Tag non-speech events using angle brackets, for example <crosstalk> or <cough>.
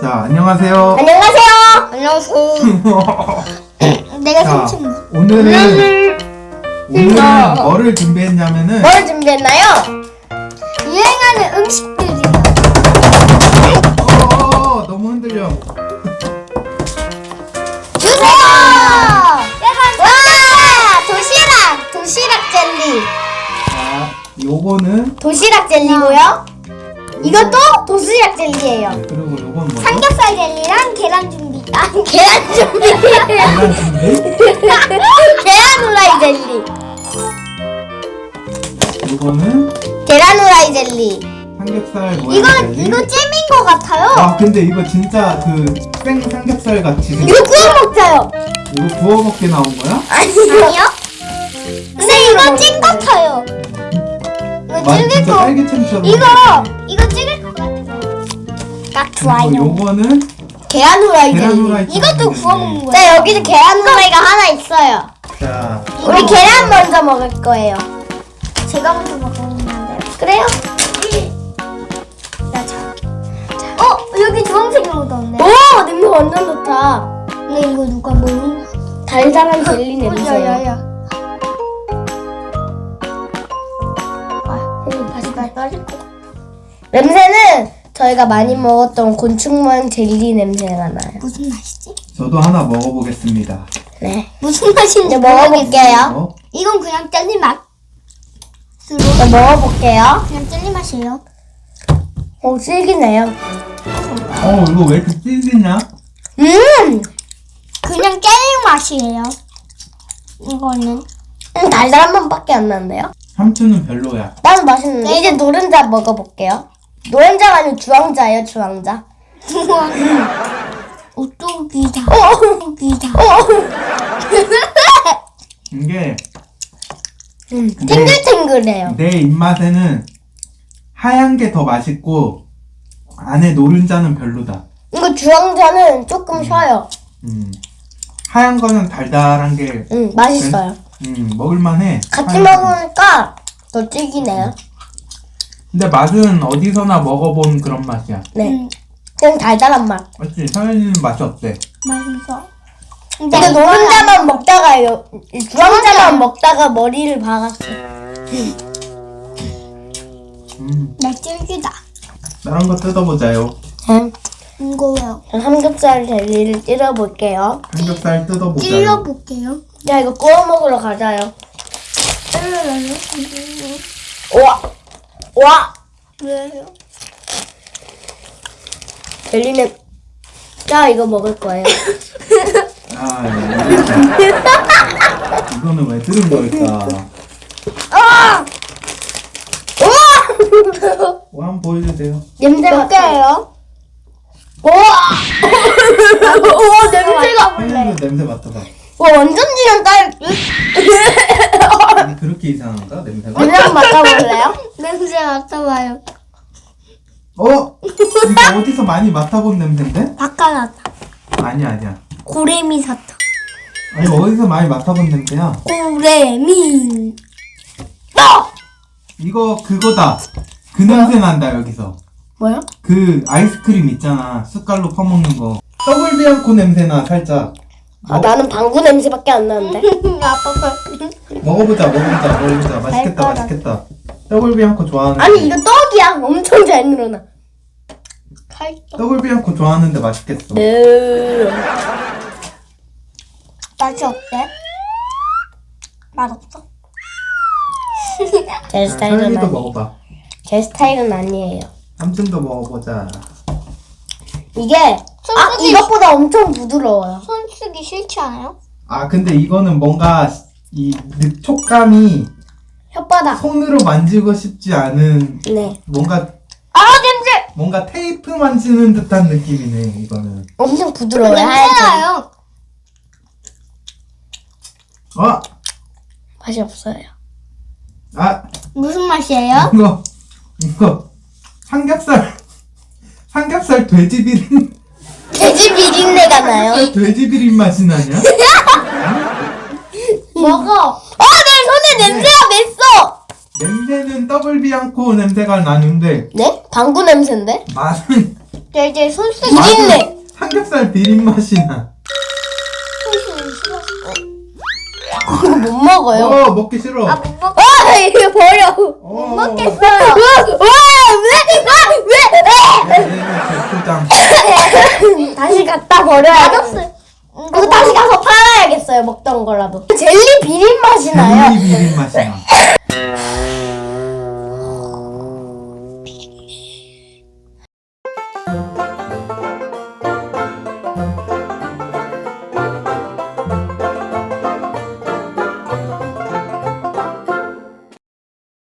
자, 안녕하세요. 안녕하세요. 안녕하세요. <laughs> 내가 자, 삼촌. 오늘은 오늘은 뭐를 준비했냐면은 뭘 준비했나요? 유행하는 음식들이. 어, 너무 흔들려. 주세요. 와 도시락 도시락 젤리. 자, 요거는 도시락 젤리고요. 이것도 도시락 젤리예요. 네, 그리고 요건 뭐죠? 삼겹살 젤리랑 계란 준비. 아 <laughs> 계란 준비. 계란 준비. <laughs> 계란 후라이 젤리. 요거는 계란 후라이 젤리. 삼겹살 모양 이거 젤리. 이거 잼인 것 같아요. 아, 근데 이거 진짜 그 생 삼겹살 같이 생겼. 이거 구워 먹자요. 이거 구워 먹게 나온 거야? 아니요? 근데 이거 찐 같아요. 이거 맛 찔릴 진짜 거. 이거 이거 찔릴 것 같아요. 딱 좋아요. 요거는 계란 후라이 계란. 후라이처럼 이것도. 구워 먹는 거예요. 네 여기는 계란 후라이가 하나 있어요. 자, 우리 계란 먼저 먹을 거예요. 제가 먼저 먹었는데. 그래요? 자, 자. 어 여기 주황색으로 묻었네. 오 냄새 완전 좋다. 근데 이거 누가 먹는? 달달한 젤리 냄새. 야야야. 냄새는 저희가 많이 먹었던 곤충 모양 젤리 냄새가 나요. 무슨 맛이지? 저도 하나 먹어보겠습니다. 네. 무슨 맛인지 먹어볼게요. 어? 이건 그냥 젤리 맛. 네, 먹어볼게요. 그냥 젤리 맛이에요. 오, 질기네요. 어, 이거 왜 이렇게 찔리냐? 음! 그냥 젤리 맛이에요. 이거는. 음, 달달한 맛밖에 안 나는데요? 삼촌은 별로야. 나는 맛있는데. 이제 노른자 먹어볼게요. 노른자가 아니고 주황자예요, 주황자. 주황자. <laughs> 오뚜기다. 오뚜기다. <laughs> 이게 음, 탱글탱글해요. 내 입맛에는 하얀 게 더 맛있고 안에 노른자는 별로다. 이거 주황자는 조금 쉬어요. 음. 하얀 거는 달달한 게 음, 맛있어요. 음, 먹을만해. 같이 하얀 거는. 먹으니까 더 질기네요. 근데 맛은 어디서나 먹어본 그런 맛이야. 네. 그냥 달달한 맛. 맞지? 서현이는 맛이 어때? 맛있어. 근데 노른자만 먹다가 요. 주황자만 먹다가 머리를 박았어. 음. 나 질기다. 다른 거 뜯어보자요. 음. 이거요. 삼겹살 젤리를 찔러볼게요. 삼겹살 뜯어보자요. 볼게요. 야 이거 구워 먹으러 가자요. 찔러요. 와, 와. 왜요? 젤리는 자 이거 먹을 거예요. 아, 예. 이거는 왜 들은 걸까? 아! 우와! 뭐 한번 보여주세요. 냄새 몇 개예요? 우와! 우와 냄새가 서현이도 냄새 맡아봐. 와 완전 진한 딸. 아니, 그렇게 이상한가? 냄새가? 냄새 한번 맡아볼래요? 냄새 맡아봐요. 어? 이거 어디서 많이 맡아본 냄새인데? 바카나타. 아니야, 아니야. 고래미 사탕. 아니, 어디서 많이 맡아본 냄새야? 고래미. 어! 이거 그거다. 그 냄새 난다, 여기서. 뭐야? 그 아이스크림 있잖아. 숟갈로 퍼먹는 거. 더블 비앙코 냄새나, 살짝. 아 나는 방구 냄새밖에 안 나는데. 아빠 <laughs> 먹어보자, 먹어보자, 먹어보자. 맛있겠다. 맛있겠다. 더블 비앙코 좋아하는데. 아니 이거 떡이야. 엄청 잘 늘어나. 칼떡. 더블 비앙코 좋아하는데 맛있겠어. 네. 맛이 어때? 맛없어? <laughs> 제 스타일은 서현이도 아니. 먹어봐. 제 스타일은 아니에요. 삼촌도 먹어보자. 이게 아 이것보다 엄청 부드러워요. 손 쓰기 싫지 않아요? 아, 근데 이거는 뭔가 이 느- 촉감이 혓바닥. 손으로 만지고 싶지 않은 네. 뭔가 아 냄새. 뭔가 테이프 만지는 듯한 느낌이네 이거는. 엄청 부드러워요. 하얀색. 냄새나요. 어? 맛이 없어요. 아 무슨 맛이에요? 이거 이거 삼겹살 삼겹살 돼지 비린 돼지 비린내가 나요. 돼지 비린 맛이 나냐? 먹어. 아, 내 손에 냄새가 맸어. 냄새는 더블 비앙코 냄새가 나는데 네? 방구 냄새인데? 맛은 저 이제 손수 비린내. 맛은 삼겹살 비린 맛이 나. 이거 못 먹어요. 어 먹기 싫어. 아 못 먹. 아 이거 버려. 어. 먹겠어요. 와왜왜 얘는. 왜? 다시 갖다 버려야 맛없어요. 팔아야겠어요 먹던 거라도. 젤리 비린 맛이 나요. 젤리 비린 맛이 나.